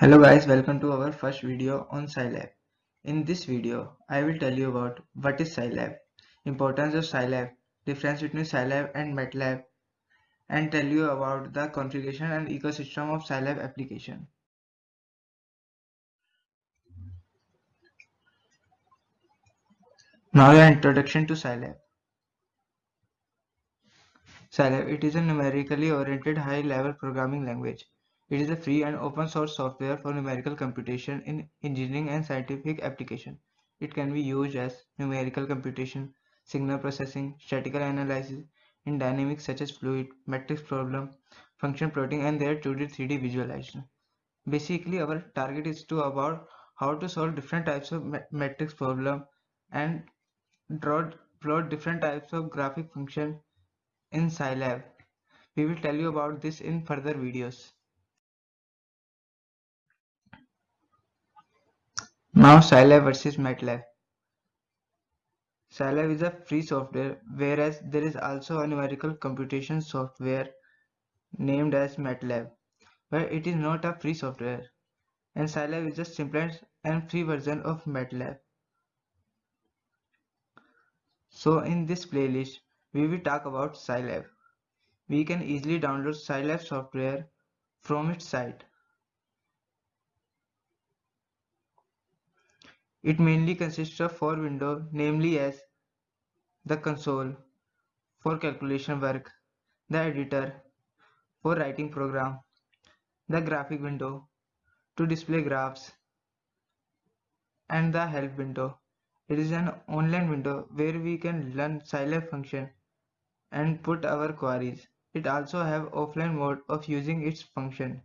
Hello guys, welcome to our first video on Scilab. In this video, I will tell you about what is Scilab, importance of Scilab, difference between Scilab and MATLAB, and tell you about the configuration and ecosystem of Scilab application. Now the introduction to Scilab. Scilab, it is a numerically oriented high-level programming language it is a free and open source software for numerical computation in engineering and scientific application. It can be used as numerical computation, signal processing, statistical analysis in dynamics such as fluid, matrix problem, function plotting and their 2D 3D visualization. Basically our target is to about how to solve different types of matrix problem and draw plot different types of graphic function in Scilab. We will tell you about this in further videos. Now Scilab versus MATLAB. Scilab is a free software whereas there is also a numerical computation software named as MATLAB but it is not a free software and Scilab is the simplest and free version of MATLAB. So in this playlist we will talk about Scilab. We can easily download Scilab software from its site. It mainly consists of four windows, namely as the console for calculation work, the editor for writing program, the graphic window to display graphs, and the help window. It is an online window where we can learn Scilab function and put our queries. It also have offline mode of using its function.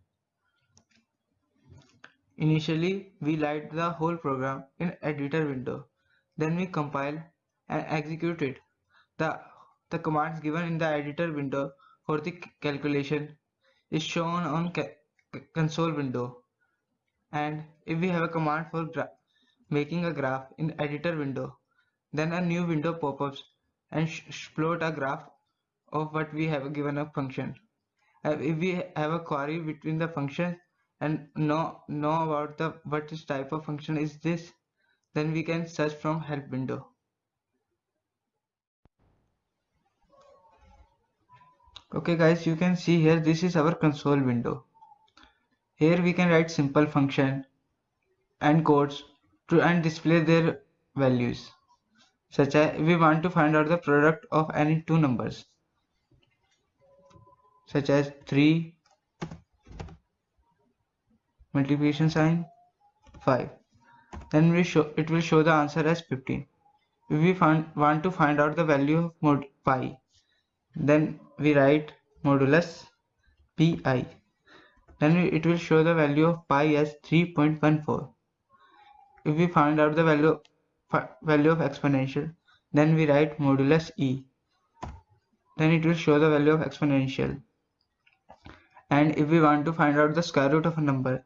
Initially, we write the whole program in editor window. Then we compile and execute it. The, the commands given in the editor window for the calculation is shown on console window. And if we have a command for making a graph in editor window, then a new window pop-ups and plot a graph of what we have given a function. Uh, if we have a query between the functions and know know about the what is type of function is this then we can search from help window. Okay guys you can see here this is our console window. Here we can write simple function and codes to and display their values such as we want to find out the product of any two numbers such as 3 multiplication sign 5 then we show it will show the answer as 15 if we find, want to find out the value of mod pi then we write modulus pi. Then it will show the value of pi as 3.14 if we find out the value value of exponential then we write modulus e. Then it will show the value of exponential. And if we want to find out the square root of a number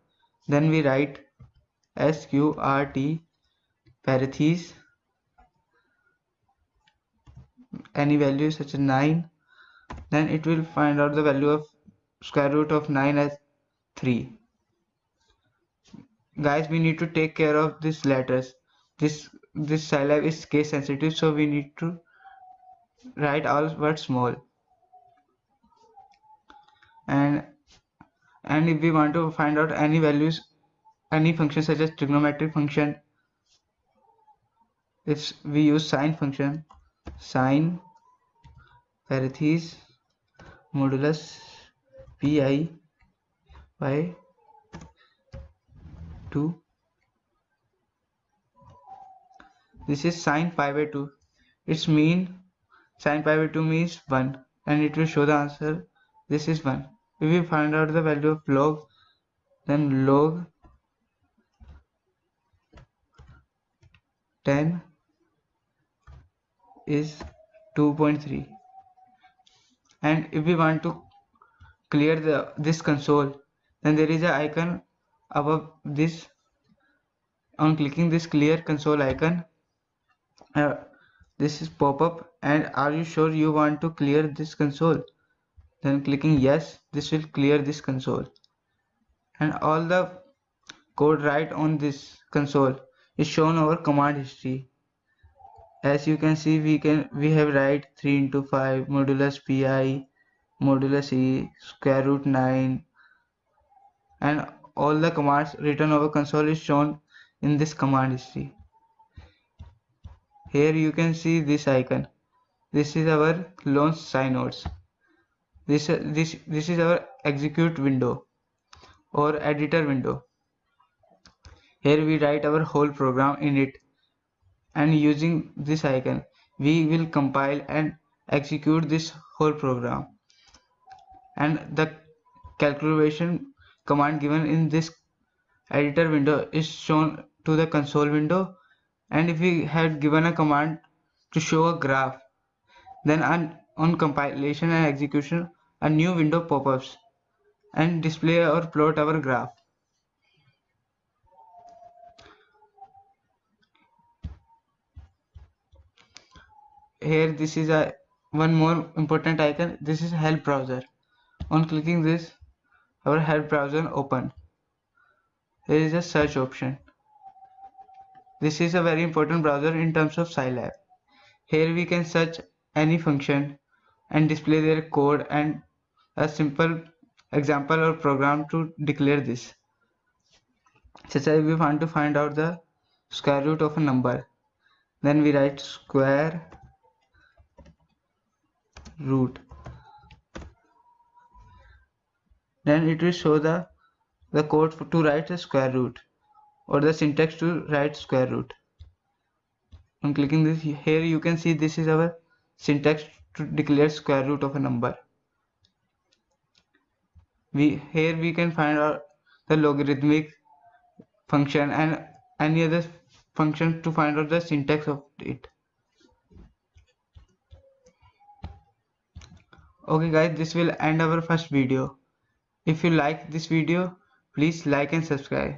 then we write sqrt parentheses. Any value such as 9 then it will find out the value of square root of 9 as 3 guys we need to take care of these letters. This this Scilab is case sensitive so we need to write all words small. And and if we want to find out any values any function such as trigonometric function if we use sine function sine parentheses modulus pi by 2 this is sine pi by 2 its mean sine pi by 2 means 1 and it will show the answer. This is 1 if we find out the value of log then log 10 is 2.3 and if we want to clear the this console then there is an icon above this. On clicking this clear console icon uh, this is pop up. And are you sure you want to clear this console then clicking yes this will clear this console. And all the code right on this console is shown our command history. As you can see we can we have write 3 into 5 modulus pi modulus e square root 9 and all the commands written over console is shown in this command history. Here you can see this icon. This is our launch SciNotes this this this is our execute window or editor window. Here we write our whole program in it. And using this icon we will compile and execute this whole program. And the calculation command given in this editor window is shown to the console window. And if we had given a command to show a graph then on, on compilation and execution a new window pop-ups and display or plot our graph. Here this is a one more important icon. This is help browser. On clicking this our help browser open. There is a search option. This is a very important browser in terms of Scilab. Here we can search any function and display their code and a simple example or program to declare this. Such as we want to find out the square root of a number. Then we write square root. Then it will show the the code to write a square root or the syntax to write square root. On clicking this. Here you can see this is our syntax to declare square root of a number we here we can find out the logarithmic function and any other function to find out the syntax of it. Okay guys this will end our first video. If you like this video please like and subscribe